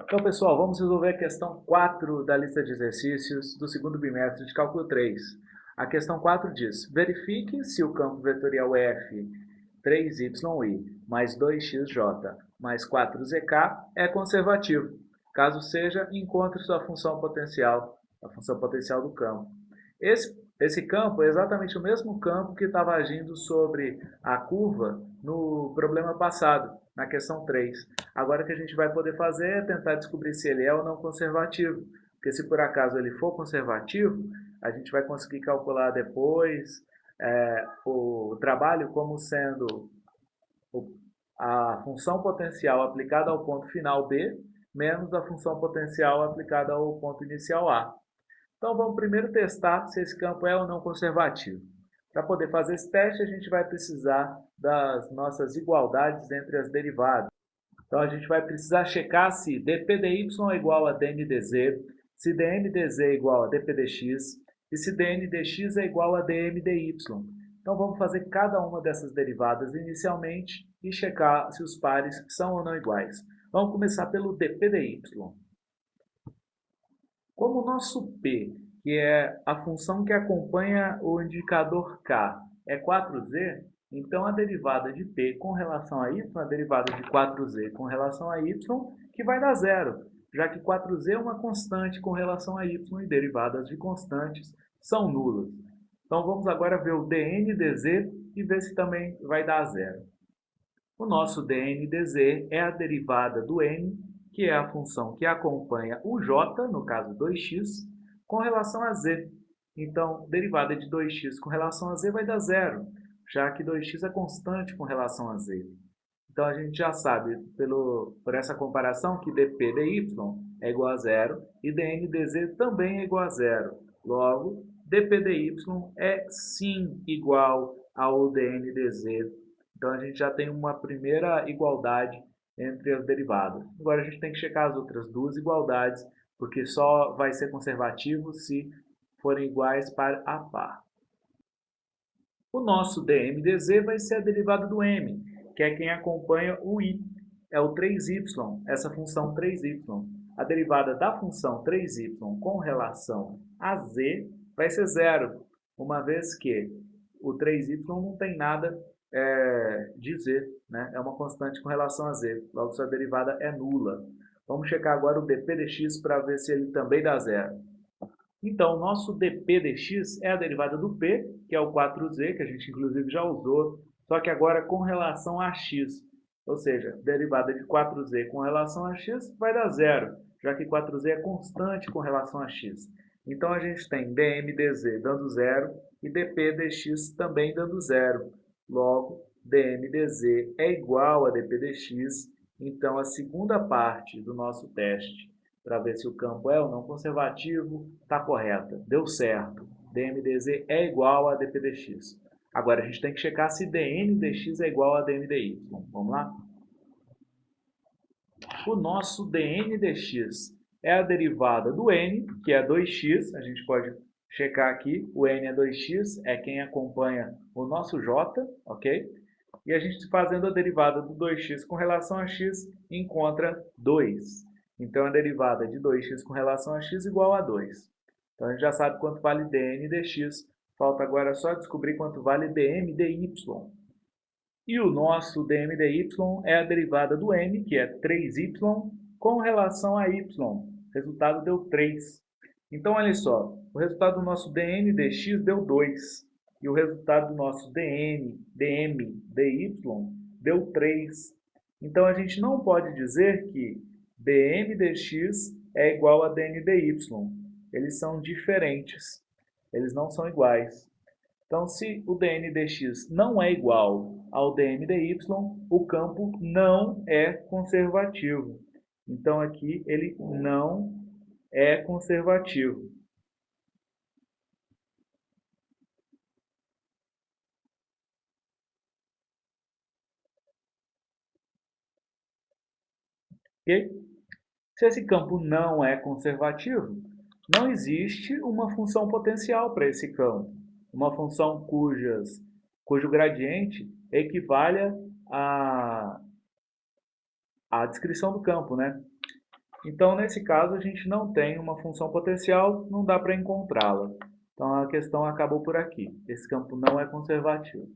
Então, pessoal, vamos resolver a questão 4 da lista de exercícios do segundo bimestre de cálculo 3. A questão 4 diz, verifique se o campo vetorial F 3y mais 2xj mais 4zk é conservativo. Caso seja, encontre sua função potencial, a função potencial do campo. Esse, esse campo é exatamente o mesmo campo que estava agindo sobre a curva no problema passado, na questão 3. Agora o que a gente vai poder fazer é tentar descobrir se ele é ou não conservativo. Porque se por acaso ele for conservativo, a gente vai conseguir calcular depois é, o trabalho como sendo a função potencial aplicada ao ponto final B menos a função potencial aplicada ao ponto inicial A. Então vamos primeiro testar se esse campo é ou não conservativo. Para poder fazer esse teste, a gente vai precisar das nossas igualdades entre as derivadas. Então a gente vai precisar checar se dp dy é igual a dn dz, se dm dz é igual a dp dx e se dn dx é igual a dm dy. Então vamos fazer cada uma dessas derivadas inicialmente e checar se os pares são ou não iguais. Vamos começar pelo dp dy. Como o nosso p, que é a função que acompanha o indicador k, é 4z, então a derivada de p com relação a y, a derivada de 4z com relação a y, que vai dar zero, já que 4z é uma constante com relação a y e derivadas de constantes são nulas. Então vamos agora ver o dn dz e ver se também vai dar zero. O nosso dn dz é a derivada do n, que é a função que acompanha o j, no caso 2x, com relação a z. Então, derivada de 2x com relação a z vai dar zero, já que 2x é constante com relação a z. Então, a gente já sabe, pelo, por essa comparação, que dp dy é igual a zero e dn dz também é igual a zero. Logo, dp dy é sim igual ao dn dz. Então a gente já tem uma primeira igualdade entre as derivadas. Agora a gente tem que checar as outras duas igualdades, porque só vai ser conservativo se forem iguais par a par. O nosso dm dz vai ser a derivada do m, que é quem acompanha o i, é o 3y, essa função 3y. A derivada da função 3y com relação a z vai ser zero, uma vez que o 3y não tem nada é, de z, né? é uma constante com relação a z, logo sua derivada é nula. Vamos checar agora o dp dx para ver se ele também dá zero. Então, nosso dp dx é a derivada do p, que é o 4z, que a gente inclusive já usou, só que agora com relação a x. Ou seja, derivada de 4z com relação a x vai dar zero, já que 4z é constante com relação a x. Então, a gente tem dm dz dando zero e dp dx também dando zero. Logo, dm dz é igual a dp dx. Então, a segunda parte do nosso teste, para ver se o campo é ou não conservativo, está correta. Deu certo. dm dz é igual a dp dx. Agora, a gente tem que checar se dn dx é igual a dm dy. Vamos lá? O nosso dn dx é a derivada do n, que é 2x, a gente pode checar aqui, o n é 2x, é quem acompanha o nosso j, ok? E a gente fazendo a derivada do 2x com relação a x, encontra 2. Então, a derivada de 2x com relação a x igual a 2. Então, a gente já sabe quanto vale dn dx, falta agora só descobrir quanto vale dm dy. E o nosso dm dy é a derivada do n, que é 3y, com relação a y, resultado deu 3. Então, olha só, o resultado do nosso dn dx deu 2. E o resultado do nosso dn, dm, dy deu 3. Então, a gente não pode dizer que dm dx é igual a dn dy. Eles são diferentes. Eles não são iguais. Então, se o dn dx não é igual ao dm dy, o campo não é conservativo. Então, aqui ele não é conservativo. Se esse campo não é conservativo, não existe uma função potencial para esse campo. Uma função cujas, cujo gradiente equivale a, a descrição do campo. Né? Então, nesse caso, a gente não tem uma função potencial, não dá para encontrá-la. Então, a questão acabou por aqui. Esse campo não é conservativo.